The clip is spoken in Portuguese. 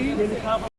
Ele tava